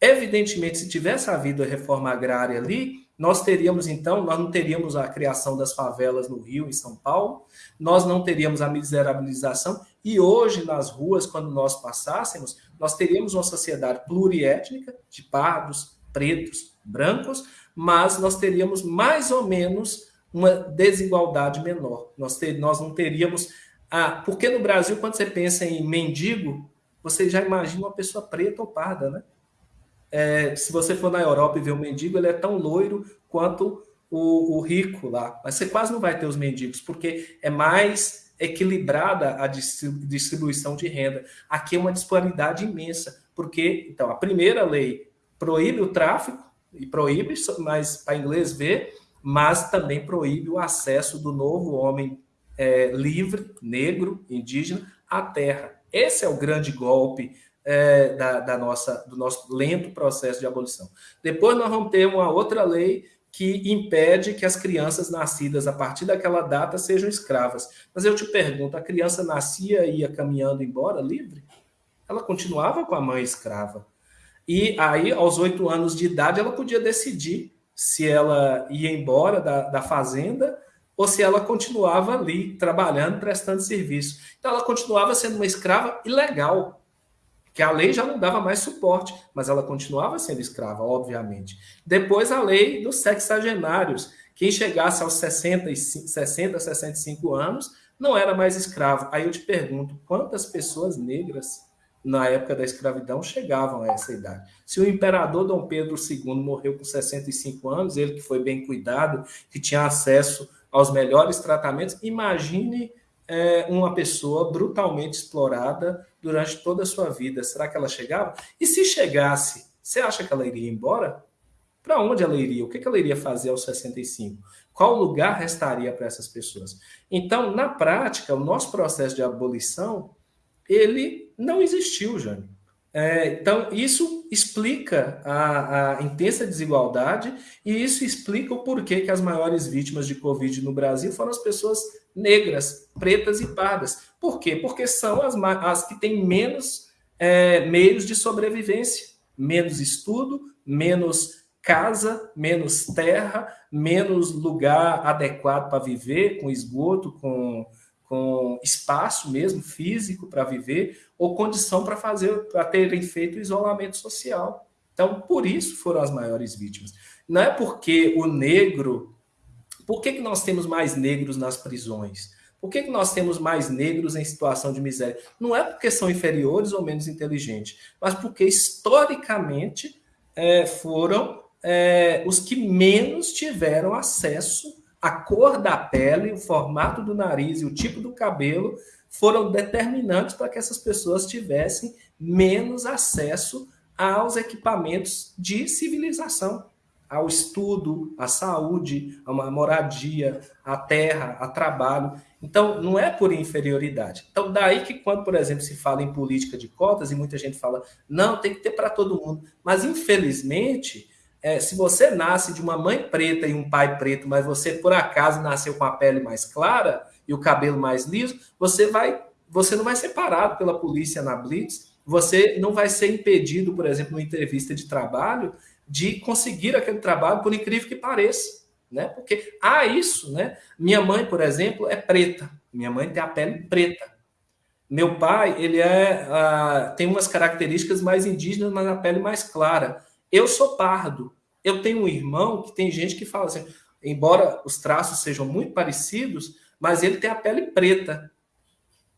Evidentemente, se tivesse havido a reforma agrária ali, nós teríamos então, nós não teríamos a criação das favelas no Rio, em São Paulo, nós não teríamos a miserabilização, e hoje nas ruas, quando nós passássemos, nós teríamos uma sociedade pluriétnica, de pardos, pretos, brancos, mas nós teríamos mais ou menos uma desigualdade menor. Nós, ter, nós não teríamos. Ah, porque no Brasil, quando você pensa em mendigo, você já imagina uma pessoa preta ou parda, né? É, se você for na Europa e ver um mendigo, ele é tão loiro quanto o, o, rico lá. Mas você quase não vai ter os mendigos, porque é mais equilibrada a distribuição de renda. Aqui é uma disparidade imensa, porque então a primeira lei proíbe o tráfico e proíbe, mas para inglês ver, mas também proíbe o acesso do novo homem é, livre, negro, indígena à terra. Esse é o grande golpe é, da, da, nossa, do nosso lento processo de abolição. Depois nós vamos ter uma outra lei que impede que as crianças nascidas a partir daquela data sejam escravas. Mas eu te pergunto, a criança nascia e ia caminhando embora livre? Ela continuava com a mãe escrava. E aí, aos oito anos de idade, ela podia decidir se ela ia embora da, da fazenda ou se ela continuava ali trabalhando, prestando serviço. Então, ela continuava sendo uma escrava ilegal, que a lei já não dava mais suporte, mas ela continuava sendo escrava, obviamente. Depois a lei dos sexagenários, quem chegasse aos 60, 60, 65 anos não era mais escravo. Aí eu te pergunto, quantas pessoas negras na época da escravidão chegavam a essa idade? Se o imperador Dom Pedro II morreu com 65 anos, ele que foi bem cuidado, que tinha acesso aos melhores tratamentos, imagine é, uma pessoa brutalmente explorada durante toda a sua vida. Será que ela chegava? E se chegasse, você acha que ela iria embora? Para onde ela iria? O que ela iria fazer aos 65? Qual lugar restaria para essas pessoas? Então, na prática, o nosso processo de abolição, ele não existiu, Jânio. É, então, isso explica a, a, intensa desigualdade e isso explica o porquê que as maiores vítimas de Covid no Brasil foram as pessoas negras, pretas e pardas. Por quê? Porque são as, as que têm menos é, meios de sobrevivência, menos estudo, menos casa, menos terra, menos lugar adequado para viver, com esgoto, com com espaço mesmo físico para viver ou condição para fazer para terem feito isolamento social. Então, por isso foram as maiores vítimas. Não é porque o negro, por que, que nós temos mais negros nas prisões? Por que, que nós temos mais negros em situação de miséria? Não é porque são inferiores ou menos inteligentes, mas porque historicamente é, foram é, os que menos tiveram acesso a cor da pele, o formato do nariz e o tipo do cabelo foram determinantes para que essas pessoas tivessem menos acesso aos equipamentos de civilização, ao estudo, à saúde, a uma moradia, à terra, a trabalho. Então, não é por inferioridade. Então, daí que quando, por exemplo, se fala em política de cotas e muita gente fala, não, tem que ter para todo mundo. Mas, infelizmente, é, se você nasce de uma mãe preta e um pai preto, mas você por acaso nasceu com a pele mais clara e o cabelo mais liso, você vai, você não vai ser parado pela polícia na blitz, você não vai ser impedido, por exemplo, numa entrevista de trabalho, de conseguir aquele trabalho, por incrível que pareça, né? Porque há isso, né? Minha mãe, por exemplo, é preta. Minha mãe tem a pele preta. Meu pai, ele é uh, tem umas características mais indígenas, mas a pele mais clara. Eu sou pardo. Eu tenho um irmão que tem gente que fala assim, embora os traços sejam muito parecidos, mas ele tem a pele preta.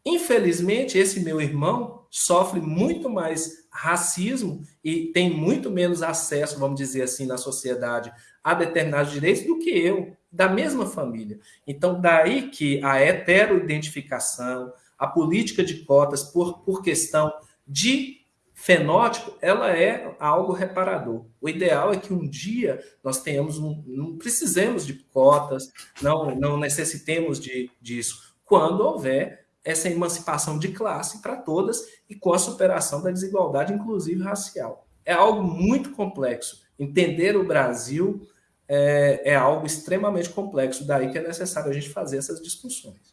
Infelizmente, esse meu irmão sofre muito mais racismo e tem muito menos acesso, vamos dizer assim, na sociedade a determinados direitos do que eu, da mesma família. Então, daí que a heteroidentificação, a política de cotas por, por questão de fenótipo, ela é algo reparador. O ideal é que um dia nós tenhamos um, não precisemos de cotas, não, não necessitemos de, disso, quando houver essa emancipação de classe para todas e com a superação da desigualdade, inclusive racial. É algo muito complexo. Entender o Brasil é, é algo extremamente complexo, daí que é necessário a gente fazer essas discussões.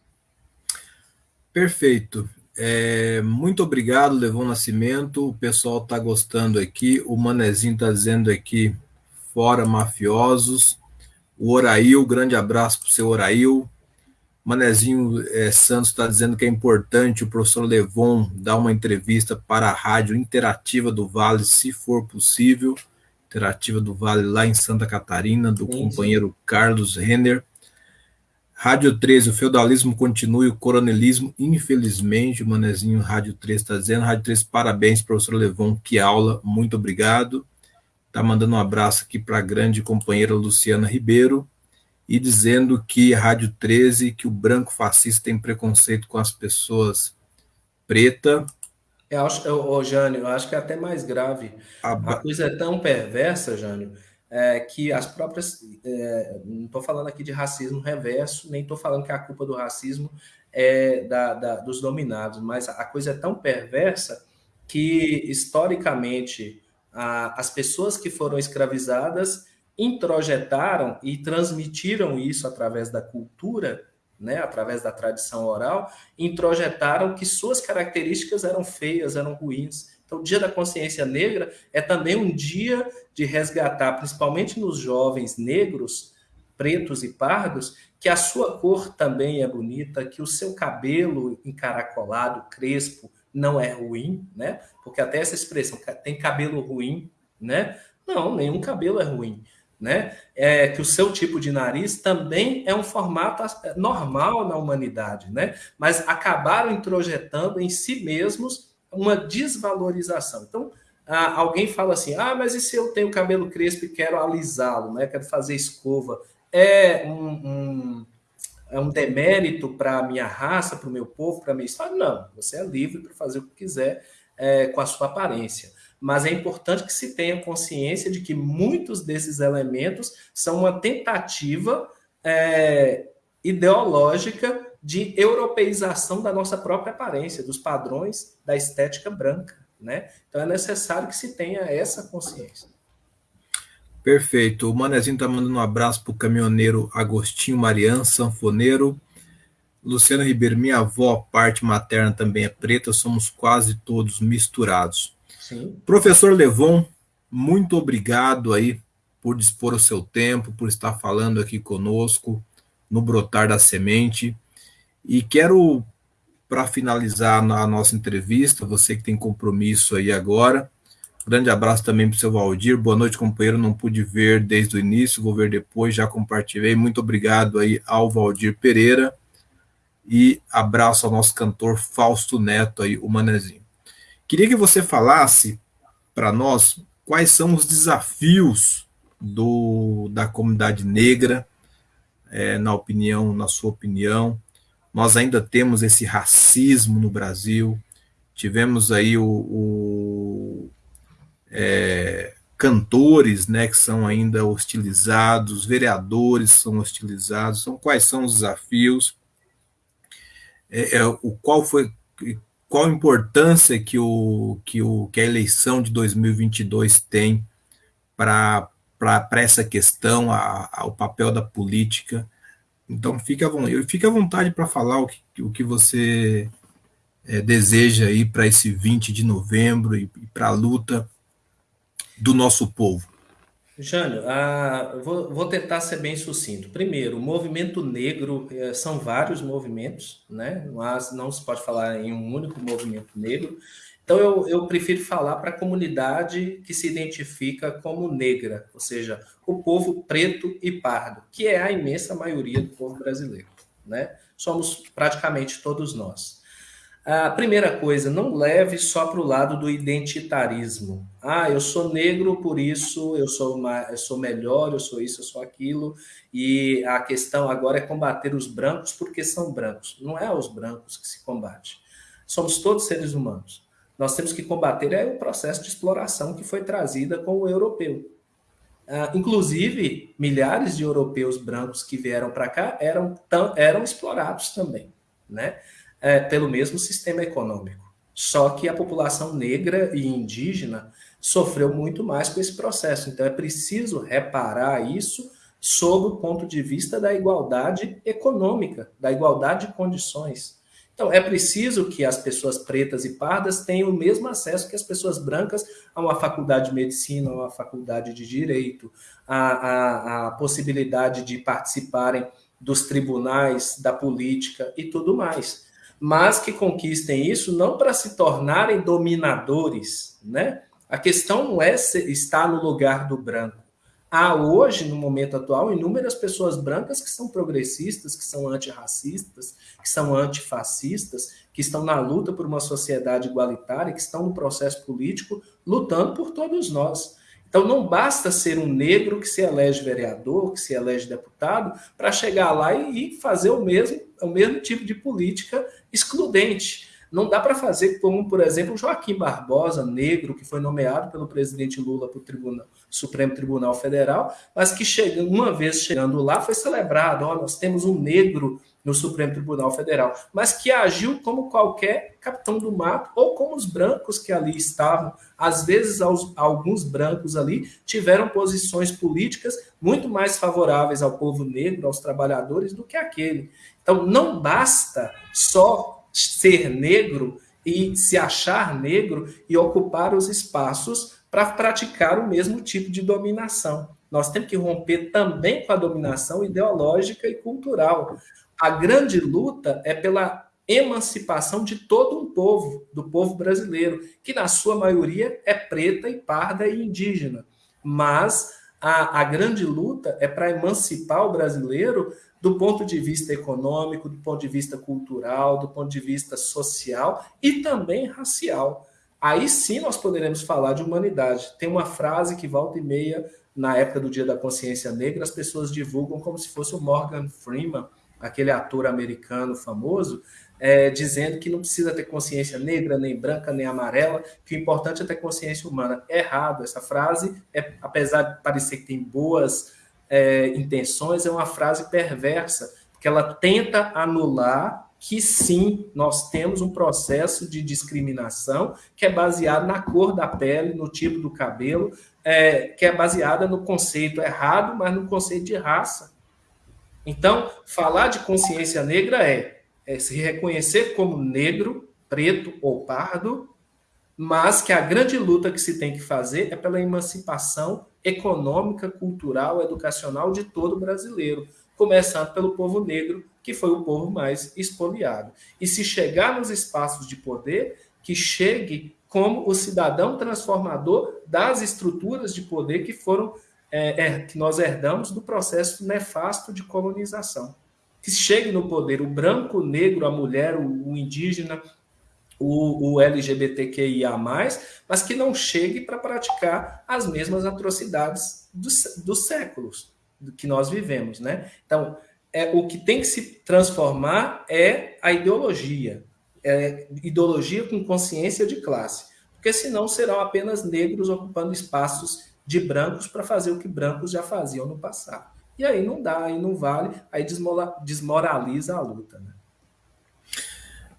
Perfeito. É, muito obrigado, Levon Nascimento. O pessoal está gostando aqui. O Manezinho está dizendo aqui, fora mafiosos. O Orail, grande abraço para o seu Orail. Manezinho é, Santos está dizendo que é importante o professor Levon dar uma entrevista para a rádio interativa do Vale, se for possível. Interativa do Vale lá em Santa Catarina, do sim, companheiro. Carlos Renner. Rádio 13, o feudalismo continua e o coronelismo, infelizmente, o Manezinho Rádio 13 está dizendo. Rádio 13, parabéns, professor Levon, que aula, muito obrigado. Está mandando um abraço aqui para a grande companheira Luciana Ribeiro e dizendo que a Rádio 13, que o branco fascista tem preconceito com as pessoas preta. Eu acho, eu, Jânio, eu acho que é até mais grave. A, a coisa é tão perversa, Jânio, é, que as próprias. É, não estou falando aqui de racismo reverso, nem estou falando que a culpa do racismo é da, da, dos dominados, mas a coisa é tão perversa que, historicamente, a, as pessoas que foram escravizadas introjetaram e transmitiram isso através da cultura, né, através da tradição oral, introjetaram que suas características eram feias, eram ruins. Então, o Dia da Consciência Negra é também um dia de resgatar, principalmente nos jovens negros, pretos e pardos, que a sua cor também é bonita, que o seu cabelo encaracolado, crespo, não é ruim, né? Porque até essa expressão, tem cabelo ruim, né? Não, nenhum cabelo é ruim, né? É que o seu tipo de nariz também é um formato normal na humanidade, né? Mas acabaram introjetando em si mesmos uma desvalorização. Então, alguém fala assim: ah, mas e se eu tenho cabelo crespo e quero alisá-lo, né? quero fazer escova? É um, um é um demérito para a minha raça, para o meu povo, para a minha história? Não, você é livre para fazer o que quiser é, com a sua aparência. Mas é importante que se tenha consciência de que muitos desses elementos são uma tentativa é, ideológica de europeização da nossa própria aparência, dos padrões da estética branca, né? Então é necessário que se tenha essa consciência. Perfeito. O Manezinho está mandando um abraço para o caminhoneiro Agostinho Marian, sanfoneiro. Luciana Ribeiro, minha avó, parte materna também é preta, somos quase todos misturados. Sim. Professor Levon, muito obrigado aí por dispor o seu tempo, por estar falando aqui conosco no Brotar da Semente. E quero, para finalizar a nossa entrevista, você que tem compromisso aí agora, grande abraço também para o seu Valdir, boa noite, companheiro, não pude ver desde o início, vou ver depois, já compartilhei, muito obrigado aí ao Valdir Pereira, e abraço ao nosso cantor Fausto Neto aí, o Manezinho. Queria que você falasse para nós quais são os desafios do, da comunidade negra, é, na opinião, na sua opinião, nós ainda temos esse racismo no Brasil. Tivemos aí o, o é, cantores, né, que são ainda hostilizados, vereadores são hostilizados. Então, quais são os desafios? É, é, o qual foi qual a importância que o que o que a eleição de 2022 tem para para essa questão, a, a, o papel da política então fique à, fique à vontade para falar o que, o que você é, deseja aí para esse 20 de novembro e, e para a luta do nosso povo. Jânio, ah, vou, vou, tentar ser bem sucinto. Primeiro, o movimento negro é, são vários movimentos, né? Mas não se pode falar em um único movimento negro. Então, eu, eu prefiro falar para a comunidade que se identifica como negra, ou seja, o povo preto e pardo, que é a imensa maioria do povo brasileiro. Né? Somos praticamente todos nós. A primeira coisa, não leve só para o lado do identitarismo. Ah, eu sou negro, por isso eu sou, eu sou melhor, eu sou isso, eu sou aquilo. E a questão agora é combater os brancos porque são brancos. Não é os brancos que se combate. Somos todos seres humanos. Nós temos que combater é o processo de exploração que foi trazida com o europeu. Uh, inclusive, milhares de europeus brancos que vieram para cá eram, eram explorados também. Né? é, pelo mesmo sistema econômico. Só que a população negra e indígena sofreu muito mais com esse processo. Então é preciso reparar isso sob o ponto de vista da igualdade econômica, da igualdade de condições. Então, é preciso que as pessoas pretas e pardas tenham o mesmo acesso que as pessoas brancas a uma faculdade de medicina, a uma faculdade de direito, a, a, a possibilidade de participarem dos tribunais, da política e tudo mais mas que conquistem isso não para se tornarem dominadores, né? A questão não é estar no lugar do branco. Há hoje, no momento atual, inúmeras pessoas brancas que são progressistas, que são antirracistas, que são antifascistas, que estão na luta por uma sociedade igualitária, que estão no processo político, lutando por todos nós. Então não basta ser um negro que se elege vereador, que se elege deputado, para chegar lá e fazer o mesmo, o mesmo tipo de política excludente. Não dá para fazer como, por exemplo, Joaquim Barbosa, negro, que foi nomeado pelo presidente Lula para o Supremo Tribunal Federal, mas que chega, uma vez chegando lá foi celebrado, ó, nós temos um negro no Supremo Tribunal Federal, mas que agiu como qualquer capitão do mato ou como os brancos que ali estavam. Às vezes, alguns brancos ali tiveram posições políticas muito mais favoráveis ao povo negro, aos trabalhadores, do que aquele. Então, não basta só ser negro e se achar negro e ocupar os espaços para praticar o mesmo tipo de dominação. Nós temos que romper também com a dominação ideológica e cultural. A grande luta é pela emancipação de todo um povo, do povo brasileiro, que na sua maioria é preta e parda e indígena. Mas a, a grande luta é para emancipar o brasileiro do ponto de vista econômico, do ponto de vista cultural, do ponto de vista social e também racial. Aí sim nós poderemos falar de humanidade. Tem uma frase que volta e meia, na época do Dia da Consciência Negra, as pessoas divulgam como se fosse o Morgan Freeman, aquele ator americano famoso, é, dizendo que não precisa ter consciência negra, nem branca, nem amarela, que o importante é ter consciência humana. É errado. Essa frase, é, apesar de parecer que tem boas é, intenções, é uma frase perversa, porque ela tenta anular que sim, nós temos um processo de discriminação que é baseado na cor da pele, no tipo do cabelo, é, que é baseada no conceito errado, mas no conceito de raça. Então, falar de consciência negra é, é se reconhecer como negro, preto ou pardo, mas que a grande luta que se tem que fazer é pela emancipação econômica, cultural, educacional de todo brasileiro, começando pelo povo negro, que foi o povo mais expoliado. E se chegar nos espaços de poder, que chegue como o cidadão transformador das estruturas de poder que foram é, é, que nós herdamos do processo nefasto de colonização. Que chegue no poder o branco, o negro, a mulher, o, o indígena, o, o, LGBTQIA, mas que não chegue para praticar as mesmas atrocidades dos, dos séculos que nós vivemos. Né? Então, é, o que tem que se transformar é a ideologia, é ideologia com consciência de classe, porque senão serão apenas negros ocupando espaços de brancos para fazer o que brancos já faziam no passado. E aí não dá, aí não vale, aí desmoraliza a luta. Né?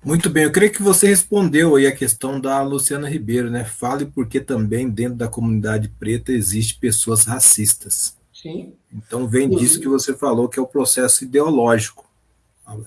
Muito bem, eu creio que você respondeu aí a questão da Luciana Ribeiro, né? Fale porque também dentro da comunidade preta existe pessoas racistas. Sim. Então vem Sim. disso que você falou, que é o processo ideológico,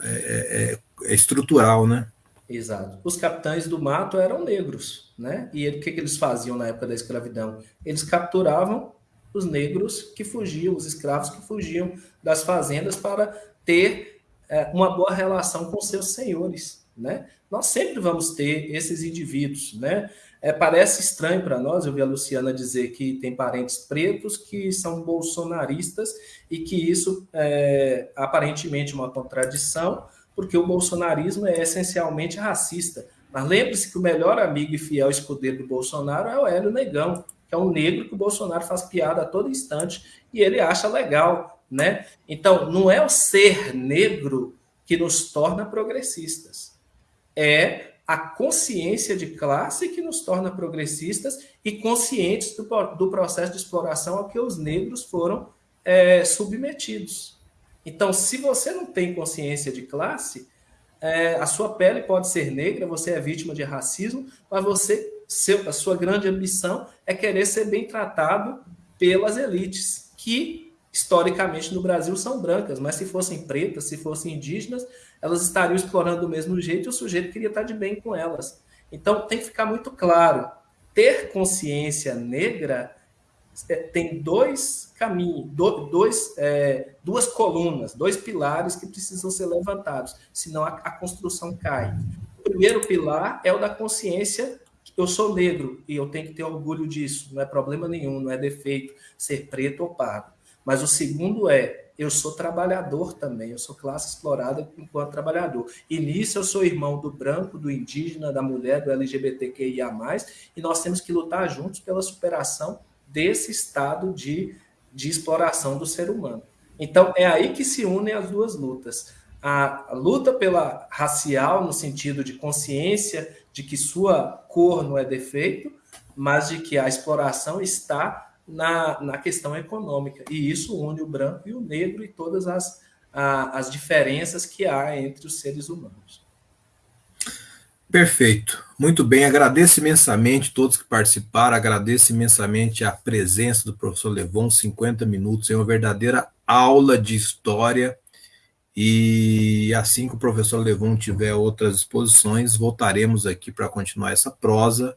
é, é, é estrutural, né? Exato. Os capitães do mato eram negros, né? E o que, que eles faziam na época da escravidão? Eles capturavam os negros que fugiam, os escravos que fugiam das fazendas para ter é, uma boa relação com seus senhores, né? Nós sempre vamos ter esses indivíduos, né? É, parece estranho para nós, eu vi a Luciana dizer que tem parentes pretos que são bolsonaristas e que isso é aparentemente uma contradição, porque o bolsonarismo é essencialmente racista. Mas lembre-se que o melhor amigo e fiel escudeiro do Bolsonaro é o Hélio Negão, é um negro que o Bolsonaro faz piada a todo instante e ele acha legal, né? Então, não é o ser negro que nos torna progressistas. É a consciência de classe que nos torna progressistas e conscientes do, do processo de exploração ao que os negros foram é, submetidos. Então, se você não tem consciência de classe, é, a sua pele pode ser negra, você é vítima de racismo, mas você, seu, a sua grande ambição é querer ser bem tratado pelas elites, que historicamente no Brasil são brancas, mas se fossem pretas, se fossem indígenas, elas estariam explorando do mesmo jeito e o sujeito queria estar de bem com elas. Então tem que ficar muito claro: ter consciência negra é, tem dois caminhos, dois, é, duas colunas, dois pilares que precisam ser levantados, senão a, a construção cai. O primeiro pilar é o da consciência eu sou negro e eu tenho que ter orgulho disso, não é problema nenhum, não é defeito ser preto ou pardo. Mas o segundo é, eu sou trabalhador também, eu sou classe explorada enquanto trabalhador. E nisso eu sou irmão do branco, do indígena, da mulher, do LGBTQIA+, e nós temos que lutar juntos pela superação desse estado de, de exploração do ser humano. Então, é aí que se unem as duas lutas. A, a luta pela racial, no sentido de consciência de que sua cor não é defeito, mas de que a exploração está na, na questão econômica. E isso une o branco e o negro e todas as, a, as diferenças que há entre os seres humanos. Perfeito. Muito bem. Agradeço imensamente todos que participaram, agradeço imensamente a presença do professor Levon, 50 minutos, é uma verdadeira aula de história. E assim que o professor Levon tiver outras exposições, voltaremos aqui para continuar essa prosa.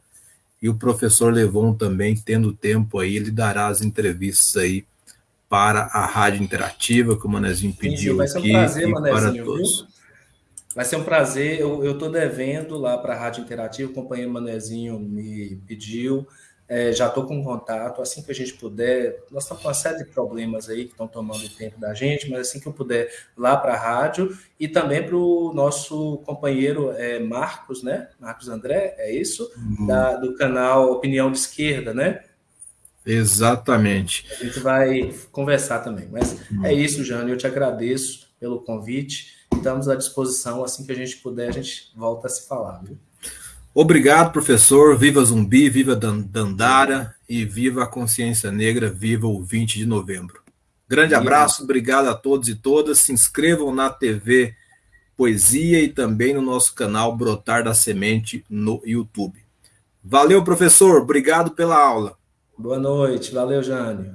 E o professor Levon também, tendo tempo aí, ele dará as entrevistas aí para a Rádio Interativa, que o Manezinho pediu Sim, vai ser um aqui, prazer, Manezinho, viu? Vai ser um prazer, eu estou devendo lá para a Rádio Interativa, o companheiro Manezinho me pediu, é, já estou com contato, assim que a gente puder. Nós estamos com uma série de problemas aí que estão tomando tempo da gente, mas assim que eu puder, lá para a rádio e também para o nosso companheiro é, Marcos, né? Marcos André, é isso? Uhum. Da, do canal Opinião de Esquerda, né? Exatamente. A gente vai conversar também. Mas uhum. é isso, Jânio. Eu te agradeço pelo convite. Estamos à disposição. Assim que a gente puder, a gente volta a se falar. Viu? Obrigado, professor. Viva Zumbi, viva Dandara e viva a consciência negra, viva o 20 de novembro. Grande abraço, obrigado a todos e todas. Se inscrevam na TV Poesia e também no nosso canal Brotar da Semente no YouTube. Valeu, professor. Obrigado pela aula. Boa noite. Valeu, Jânio.